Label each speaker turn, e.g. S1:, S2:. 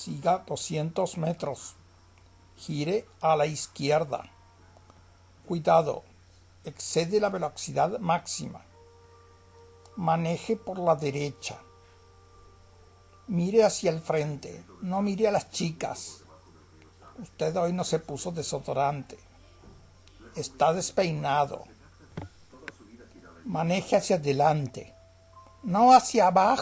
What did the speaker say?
S1: Siga 200 metros. Gire a la izquierda. Cuidado, excede la velocidad máxima. Maneje por la derecha. Mire hacia el frente, no mire a las chicas. Usted hoy no se puso desodorante. Está despeinado. Maneje hacia adelante, no hacia abajo.